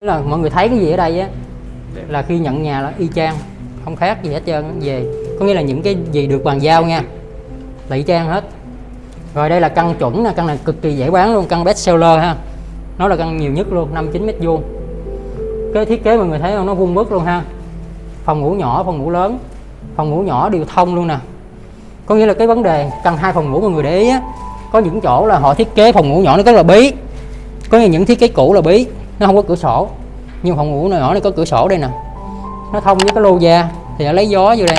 là mọi người thấy cái gì ở đây á? Là khi nhận nhà là y chang không khác gì hết trơn về. Có nghĩa là những cái gì được bàn giao nha là y chang hết. Rồi đây là căn chuẩn nè căn này cực kỳ dễ bán luôn căn best seller ha. Nó là căn nhiều nhất luôn 59 mét vuông. Cái thiết kế mọi người thấy không? Nó vuông vức luôn ha. Phòng ngủ nhỏ phòng ngủ lớn. Phòng ngủ nhỏ đều thông luôn nè. Có nghĩa là cái vấn đề căn hai phòng ngủ mọi người để ý á có những chỗ là họ thiết kế phòng ngủ nhỏ nó rất là bí. Có nghĩa những thiết kế cũ là bí nó không có cửa sổ. Nhưng phòng ngủ nhỏ này có cửa sổ đây nè. Nó thông với cái lô da, thì nó lấy gió vô đây.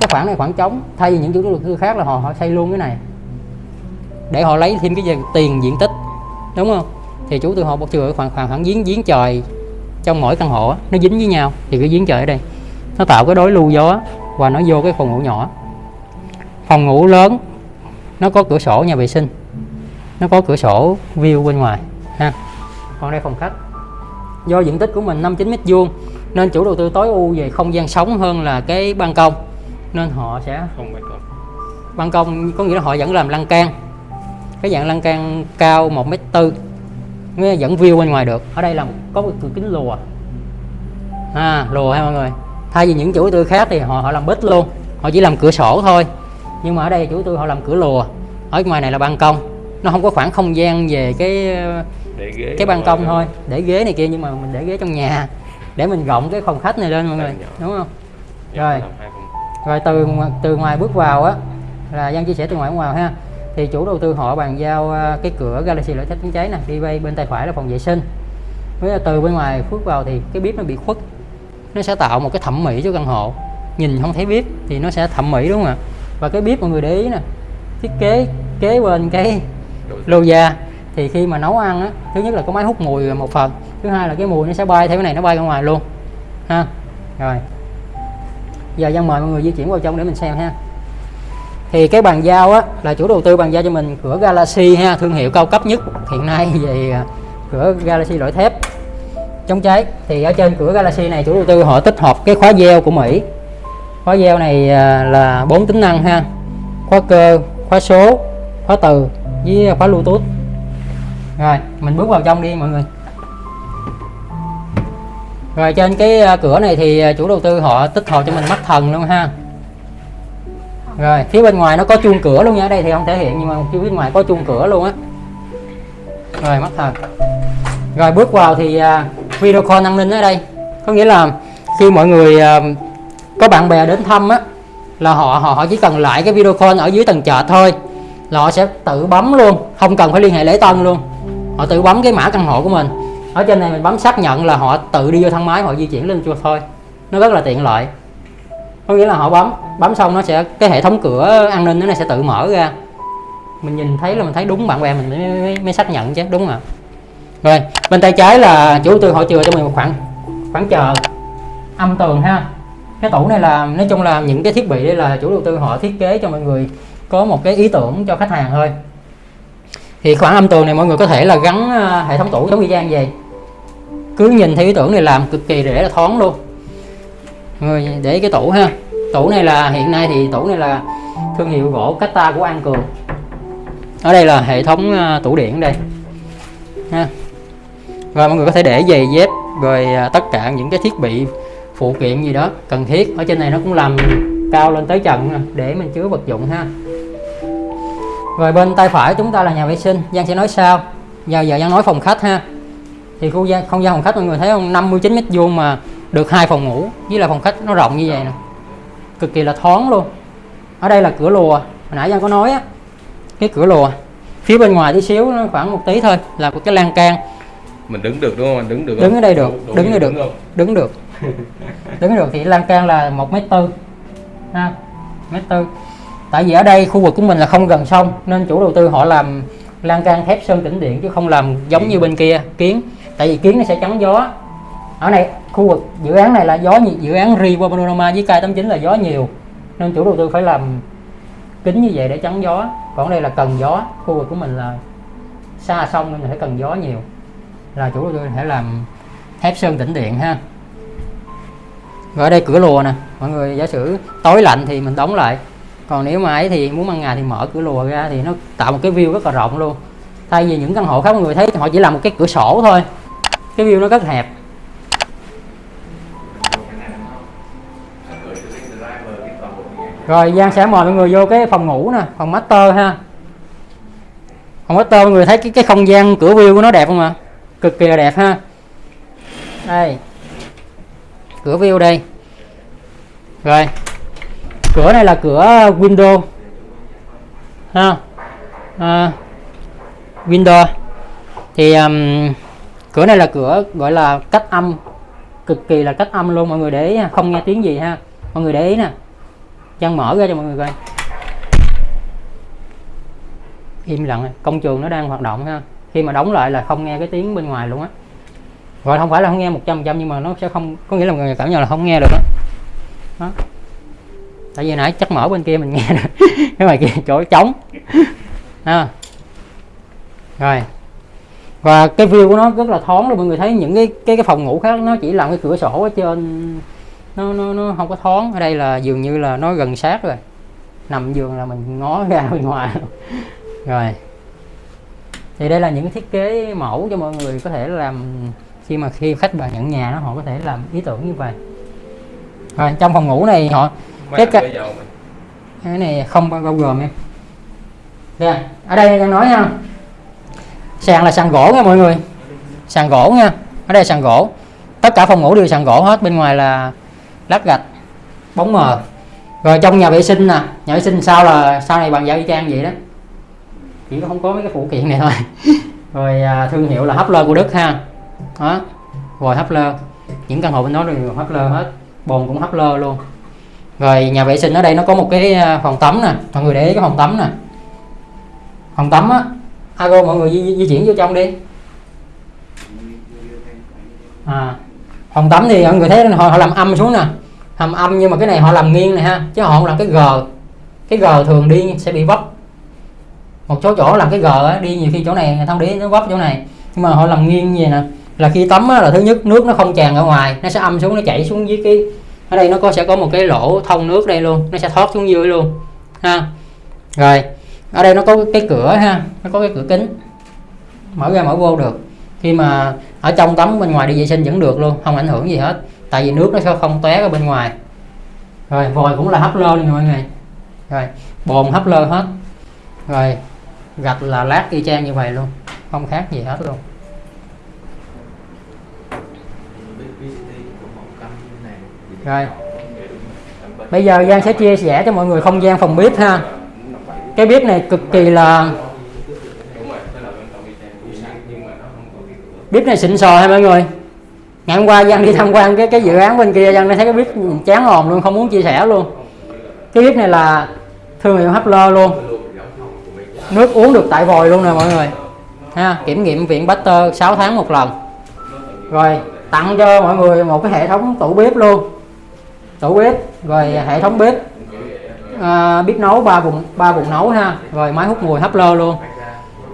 Cái khoảng này khoảng trống, thay vì những chủ đầu tư khác là họ họ xây luôn cái này. Để họ lấy thêm cái gì tiền diện tích, đúng không? Thì chủ tư họ bọc chừa khoảng khoảng khoảng giếng giếng trời trong mỗi căn hộ nó dính với nhau. Thì cái giếng trời ở đây, nó tạo cái đối lưu gió và nó vô cái phòng ngủ nhỏ. Phòng ngủ lớn, nó có cửa sổ nhà vệ sinh, nó có cửa sổ view bên ngoài, ha còn đây phòng khách. Do diện tích của mình 59 mét vuông nên chủ đầu tư tối ưu về không gian sống hơn là cái ban công. Nên họ sẽ không phải còn ban công có nghĩa là họ vẫn làm lan can. Cái dạng lan can cao 1 mét tư là vẫn view bên ngoài được. Ở đây là có một cửa kính lùa. À lùa ha mọi người? Thay vì những chủ đầu tư khác thì họ họ làm bít luôn. Họ chỉ làm cửa sổ thôi. Nhưng mà ở đây chủ đầu tư họ làm cửa lùa. Ở ngoài này là ban công. Nó không có khoảng không gian về cái cái ban công thôi. Để ghế này kia nhưng mà mình để ghế trong nhà. Để mình rộng cái phòng khách này lên mọi người đúng không? Dạ, Rồi. rồi từ từ ngoài bước vào á là Giang chia sẻ từ ngoài bước vào ha. Thì chủ đầu tư họ bàn giao à, cái cửa Galaxy thép chống cháy nè đi bay bên tay phải là phòng vệ sinh. Với từ bên ngoài bước vào thì cái bếp nó bị khuất. Nó sẽ tạo một cái thẩm mỹ cho căn hộ. Nhìn không thấy bếp thì nó sẽ thẩm mỹ đúng không ạ? Và cái bếp mọi người để ý nè thiết kế kế bên cái lô da thì khi mà nấu ăn á, thứ nhất là có máy hút mùi một phần, thứ hai là cái mùi nó sẽ bay theo cái này, nó bay ra ngoài luôn, ha. Rồi. Giờ Giang mời mọi người di chuyển vào trong để mình xem ha. Thì cái bàn giao á, là chủ đầu tư bàn giao cho mình, cửa Galaxy ha, thương hiệu cao cấp nhất. Hiện nay về à, cửa Galaxy loại thép. Chống cháy. Thì ở trên cửa Galaxy này, chủ đầu tư họ tích hợp cái khóa gieo của Mỹ. Khóa gieo này à, là bốn tính năng ha. Khóa cơ, khóa số, khóa từ, với khóa bluetooth rồi, mình bước vào trong đi, mọi người. Rồi, trên cái à, cửa này thì à, chủ đầu tư họ tích hợp cho mình mắt thần luôn ha. Rồi, phía bên ngoài nó có chuông cửa luôn nha đây thì không thể hiện, nhưng mà phía bên ngoài có chuông cửa luôn á. Rồi, mắt thần. Rồi, bước vào thì à, video call an ninh ở đây. Có nghĩa là khi mọi người có bạn bè đến thăm á, là họ họ chỉ cần lại cái video call ở dưới tầng chợ thôi, là họ sẽ tự bấm luôn, không cần phải liên hệ lễ tân luôn họ tự bấm cái mã căn hộ của mình. Ở trên này mình bấm xác nhận là họ tự đi vô thang máy họ di chuyển lên cho thôi. Nó rất là tiện lợi. Có nghĩa là họ bấm bấm xong nó sẽ cái hệ thống cửa an ninh nó sẽ tự mở ra. Mình nhìn thấy là mình thấy đúng bạn bè mình mới, mới, mới xác nhận chứ đúng không ạ? Rồi bên tay trái là chủ đầu tư họ chừa cho mình một khoảng khoảng chờ. Âm tường ha. Cái tủ này là nói chung là những cái thiết bị đây là chủ đầu tư họ thiết kế cho mọi người có một cái ý tưởng cho khách hàng thôi thì khoảng âm tường này mọi người có thể là gắn ờ, hệ thống tủ giống như chang vậy. Cứ nhìn thấy ý tưởng này làm cực kỳ dễ là thoáng luôn. Rồi, để cái tủ ha. Tủ này là, hiện nay thì tủ này là thương hiệu gỗ Cata của An Cường. Ở đây là hệ thống ờ, tủ điện ở đây. Ha. Rồi mọi người có thể để giày dép, rồi ờ, tất cả những cái thiết bị, phụ kiện gì đó cần thiết. Ở trên này nó cũng làm cao lên tới trần để mình chứa vật dụng ha rồi bên tay phải chúng ta là nhà vệ sinh. Giang sẽ nói sau giờ giờ Giang nói phòng khách ha. Thì khu gian không gian phòng khách mọi người thấy không? 59 mét vuông mà được hai phòng ngủ. Với là phòng khách nó rộng như vậy nè. Cực kỳ là thoáng luôn. Ở đây là cửa lùa. Hồi nãy Giang có nói á cái cửa lùa. Phía bên ngoài tí xíu nó khoảng một tí thôi là một cái lan can. Mình đứng được đúng không mình đứng được đứng ở đây được. Đủ- đứng ở như được. không? đứng được. Đứng được thì lan can là một mét tư. Ha mét tư tại vì ở đây khu vực của mình là không gần sông, nên chủ đầu tư họ làm lan can thép sơn tĩnh điện chứ không làm giống như bên kia, kiến. Tại vì kiến nó sẽ chắn gió. Ở này, khu vực dự án này là gió nhiều dự án Riva Panorama với K89 là gió nhiều, nên chủ đầu tư phải làm kính như vậy để chắn gió. Còn đây là cần gió, khu vực của mình là xa sông nên phải cần gió nhiều. Là chủ đầu tư phải làm thép sơn tĩnh điện ha. Rồi ở đây cửa lùa nè, mọi người giả sử tối lạnh thì mình đóng lại còn nếu mà ấy thì muốn ban ngày thì mở cửa lùa ra thì nó tạo một cái view rất là rộng luôn. Thay vì những căn hộ khác mọi người thấy, họ chỉ làm một cái cửa sổ thôi. Cái view nó rất hẹp. Rồi, Giang sẽ mời mọi người vô cái phòng ngủ nè, phòng master ha. Phòng master mọi người thấy cái cái không gian cửa view của nó đẹp không ạ? Cực kỳ là đẹp ha. Đây. Cửa view đây. Rồi cửa này là cửa window. Ha? À, window. Thì um, cửa này là cửa gọi là cách âm cực kỳ là cách âm luôn mọi người để ý không nghe tiếng gì ha. Mọi người để ý nè. Giang mở ra cho mọi người coi. Im lặng công trường nó đang hoạt động ha. Khi mà đóng lại là không nghe cái tiếng bên ngoài luôn á. Gọi không phải là không nghe 100% nhưng mà nó sẽ không có nghĩa là mọi người cảm nhận là không nghe được đó, đó tại vì nãy chắc mở bên kia mình nghe được cái ngoài kia chỗ trống. À. rồi. Và cái view của nó rất là thoáng luôn, mọi người thấy những cái cái cái phòng ngủ khác nó chỉ làm cái cửa sổ ở trên, nó nó nó không có thoáng. Ở đây là dường như là nó gần sát rồi. Nằm giường là mình ngó ra bên ngoài rồi. Thì đây là những thiết kế mẫu cho mọi người có thể làm khi mà khi khách vào nhận nhà nó họ có thể làm ý tưởng như vậy. Rồi, trong phòng ngủ này họ cái cái này không bao gồm em. Nè, ở đây đang nói nha. Sàn là sàn gỗ nha mọi người. Sàn gỗ nha ở đây sàn gỗ. Tất cả phòng ngủ đều sàn gỗ hết bên ngoài là lát gạch bóng mờ. Rồi trong nhà vệ sinh nè nhà vệ sinh sau là sau này bằng giao y chang vậy đó. Chỉ có không có mấy cái phụ kiện này thôi. Rồi à, thương hiệu là Hustler của Đức ha. Đó rồi Hustler những căn hộ bên đó đều Hustler hết. Bồn cũng Hustler luôn rồi nhà vệ sinh ở đây nó có một cái à, phòng tắm nè mọi người để ý cái phòng tắm nè. Phòng tắm á Ago mọi người di, di, chuyển vô trong đi. À phòng tắm thì mọi người thấy họ, họ làm âm xuống nè. Làm âm nhưng mà cái này họ làm nghiêng này ha chứ họ không làm cái g. Cái g thường đi sẽ bị vấp. Một số chỗ làm cái g á, đi nhiều khi chỗ này thông để nó vấp chỗ này. Nhưng mà họ làm nghiêng như vậy nè. Là khi tắm á, là thứ nhất nước nó không tràn ra ngoài nó sẽ âm xuống nó chảy xuống dưới cái ở đây nó có, sẽ có một cái lỗ thông nước đây luôn. Nó sẽ thoát xuống dưới luôn, ha. Rồi, ở đây nó có cái cửa ha, nó có cái cửa kính. Mở ra mở vô được. Khi mà ở trong tắm bên ngoài đi vệ sinh vẫn được luôn, không ảnh hưởng gì hết. Tại vì nước nó sẽ không tóe ở bên ngoài. Rồi, vòi cũng là hấp lơ luôn mọi người. Rồi, bồn hấp lơ hết. Rồi, gạch là lát y chang như vậy luôn, không khác gì hết luôn. Rồi. Bây giờ Giang sẽ chia sẻ cho mọi người không gian phòng bếp ha. Cái bếp này cực kỳ là bếp này xịn sò ha mọi người? Ngày hôm qua Giang đi tham quan cái cái dự án bên kia, Giang thấy cái bếp chán hồn luôn, không muốn chia sẻ luôn. Cái bếp này là thương hiệu Hustler luôn. Nước uống được tại vòi luôn nè mọi người. Ha, kiểm nghiệm viện Baxter 6 tháng một lần. Rồi, tặng cho mọi người một cái hệ thống tủ bếp luôn tủ bếp rồi hệ thống bếp. À, bếp nấu ba vùng ba vùng nấu ha. Rồi máy hút mùi Hustler luôn.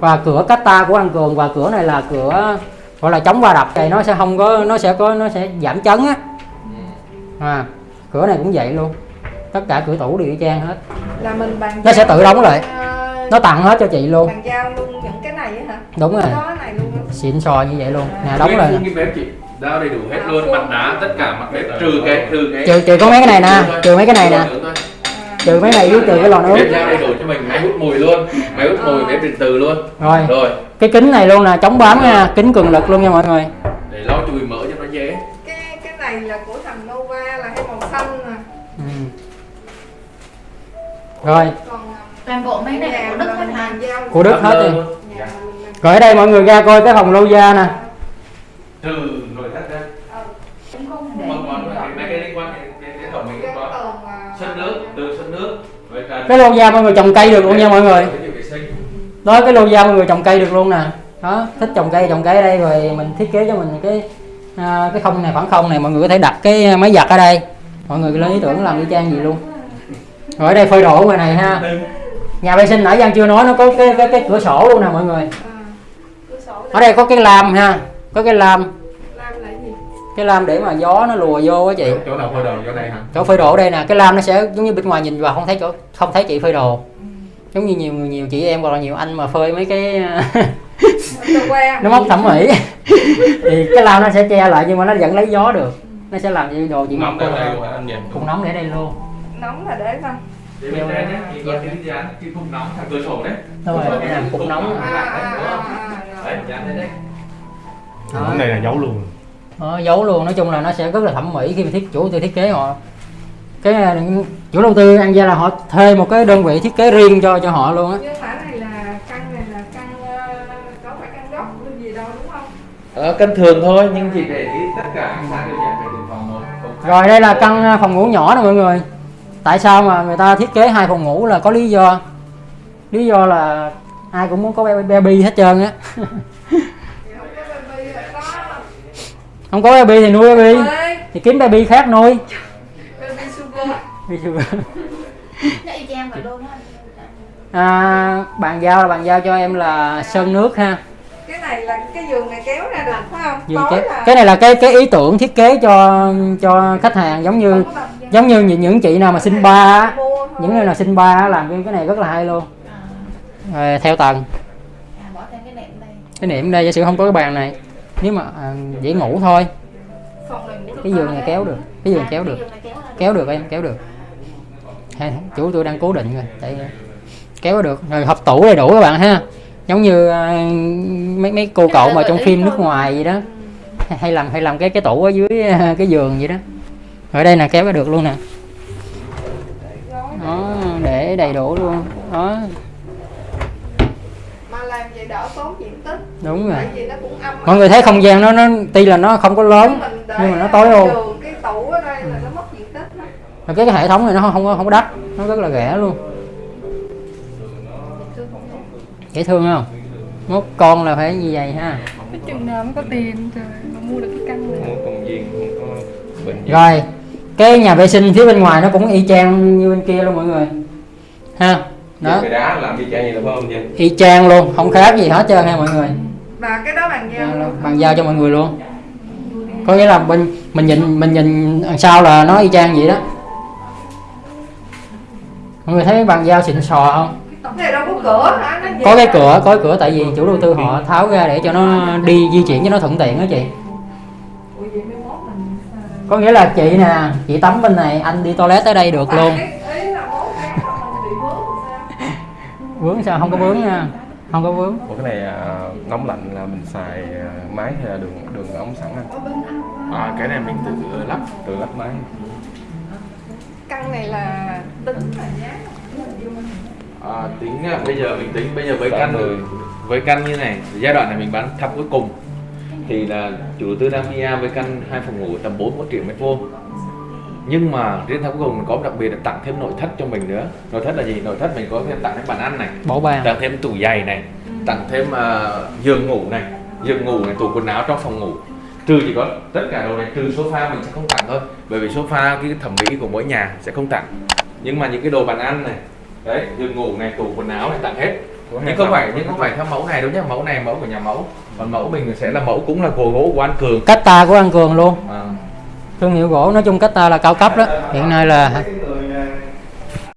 Và cửa Cata của anh Cường và cửa này là cửa gọi là chống va đập. Thì nó sẽ không có nó sẽ có nó sẽ giảm chấn á. À, cửa này cũng vậy luôn. Tất cả cửa tủ đều y chang hết. Là mình bàn Nó sẽ tự đóng lại. ờ, nó tặng hết cho chị luôn. bàn giao luôn những cái này á hả? Đúng rồi. có cái này luôn á. xịn sò như vậy luôn. Nè đóng lại Đao đầy đủ hết luôn, mặt đá, tất cả mặt bếp trừ cái trừ cái trừ trừ có mấy cái này nè trừ mấy cái này nè. À, trừ mấy này với trừ cái lò nướng. Bếp giao đầy đủ cho mình máy hút mùi luôn. Máy hút mùi bếp điện từ luôn. Rồi. Rồi, cái kính này luôn nè chống bám nha kính cường lực luôn nha mọi người. Để lau chùi mỡ cho nó dễ. Cái cái này là của thằng Nova là cái màu xanh nè ừ. rồi. Còn toàn bộ mấy này của Đức hết hả? của Đức hết mình- rồi ở đây mọi người ra coi cái phòng lâu gia nè. Trừ nồi thắt ra cũng không để Còn còn mấy mấy cái liên quan đến đến đến thẩm mỹ cái cũng có tường là Xuất nước, từ xuất nước Rồi trần cái lâu gia mọi người trồng cây được luôn nha mọi người. Đó cái lâu gia mọi người trồng cây được luôn nè. Đó thích trồng cây trồng cây ở đây rồi mình thiết kế cho mình cái à, cái không này khoảng không này mọi người có thể đặt cái máy giặt ở đây. Mọi người lên ý tưởng làm y chang gì luôn. Rồi ở đây phơi đồ ngoài này ha. Nhà vệ sinh nãy Giang chưa nói nó có cái cái, cái cửa sổ luôn nè mọi người. À, cửa sổ ở đây có cái lam ha có cái lam cái lam để mà gió nó lùa vô á chị. Chỗ nào phơi đồ? Chỗ này hả? chỗ phơi đồ ở đây nè. Cái lam nó sẽ giống như bên ngoài nhìn vào không thấy chỗ không thấy chị phơi đồ. Giống như nhiều nhiều chị em hoặc là nhiều anh mà phơi mấy cái nó móc thẩm mỹ. Thì cái lao nó sẽ che lại nhưng mà nó vẫn lấy gió được. Nó sẽ làm như đồ chị nóng Ngọc đây đây luôn anh nhìn cũng nóng để đây luôn. Nóng là để không đây nhé, chị có cái dán cái khung nóng thằng cửa sổ đấy. Đúng rồi, cái này cục nóng. à, à, à, Đấy, dán đây đấy. Cái này là dấu luôn Đó, giấu luôn. Nói chung là nó sẽ rất là thẩm mỹ khi mà thiết chủ tư thiết kế họ. Cái ờ, chủ đầu tư ăn gia là họ thuê một cái đơn vị thiết kế riêng cho cho họ luôn á. Như thả này là căn này là căn ờ, có phải căn gốc hay gì đâu đúng không? Ờ, cân thường thôi nhưng chỉ để tất cả sáng đều dán về từng phòng một. rồi đây là căn ờ, phòng ngủ nhỏ nè mọi người. Tại sao mà người ta thiết kế hai phòng ngủ là có lý do? Lý do là ai cũng muốn có baby hết trơn á thì không có baby là có không có baby thì nuôi baby. Thì kiếm baby khác nuôi. Baby sugar. Nó y chang vậy luôn á. À, bàn giao là bàn giao cho em là sơn nước ha. Cái này là cái giường này kéo ra được phải không? Tối cái, là cái này là cái cái ý tưởng thiết kế cho cho khách hàng giống như giống như những, những chị nào mà sinh ba những người nào sinh ba á, làm cái cái này rất là hay luôn. Rồi, theo tầng. À, bỏ thêm cái nệm đây. Cái niệm đây giả sử không có cái bàn này nếu mà à, dễ ngủ thôi. Cái giường này kéo được cái giường kéo được. Kéo được em kéo được. Hay, chủ tôi đang cố định rồi tại kéo được. Rồi hộp tủ đầy đủ các bạn ha. Giống như à, mấy mấy cô cậu mà trong phim nước ngoài gì đó. Hay- làm hay làm cái cái tủ ở dưới à, cái giường vậy đó. Ở đây là kéo được luôn nè. Đó để đầy đủ luôn. Đó mà làm vậy đỡ tốn diện tích đúng rồi. tại vì nó cũng âm mọi người thấy không gian nó nó tuy là nó không có lớn nhưng mà nó tối giường, cái tủ ở đây là nó mất diện tích đó. Và cái, cái hệ thống này nó không có không có đắt nó rất là rẻ luôn. Dễ thương không? Mốt con là phải như vậy ha. Cái chừng nào mới có tiền trời mà mua được cái căn này. Công viên, không có rồi cái nhà vệ sinh phía bên ngoài nó cũng y chang như bên kia luôn mọi người. Ha đó. Cái đá làm y chang vậy là không y chang luôn không khác gì hết trơn ha mọi người và cái đó bàn giao. Đó, bàn giao cho mọi người luôn. Có nghĩa là bên mình nhìn mình nhìn đằng sau là nó y chang vậy đó. Mọi người thấy bàn giao xịn sò không? Cái này có cửa có cái cửa có cái cửa tại vì chủ đầu tư họ tháo ra để cho nó đi di chuyển cho nó thuận tiện đó chị. Mình có nghĩa là chị nè chị tắm bên này anh đi toilet tới đây được luôn. mình vướng sao? Vướng sao? Không có vướng nha không có vướng. Ủa cái này à, nóng lạnh là mình xài à, máy hay là đường đường ống sẵn anh? À cái này mình tự lắp, tự lắp máy. căn này là tính là giá À, tính à, bây giờ mình tính bây giờ với căn với căn như này giai đoạn này mình bán thăm cuối cùng thì là chủ đầu tư đang với căn hai phòng ngủ tầm 41 triệu mét vuông nhưng mà riêng thăm cuối cùng mình có đặc biệt là tặng thêm nội thất cho mình nữa. Nội thất là gì? Nội thất mình có thêm tặng thêm bàn ăn này bỏ bàn tặng thêm tủ giày này tặng thêm à, giường ngủ này. Giường ngủ này tủ quần áo trong phòng ngủ. Trừ chỉ có tất cả đồ này trừ sofa mình sẽ không tặng thôi. Bởi vì sofa cái thẩm mỹ của mỗi nhà sẽ không tặng. Nhưng mà những cái đồ bàn ăn này đấy giường ngủ này tủ quần áo này tặng hết. Nhưng không phải nhưng không phải theo mẫu này đâu nhé mẫu này mẫu của nhà mẫu. Còn mẫu mình sẽ là mẫu cũng là gỗ gỗ của An Cường. Cách ta của An Cường luôn. À, thương hiệu gỗ nói chung cách ta là cao cấp đó. Hiện nay là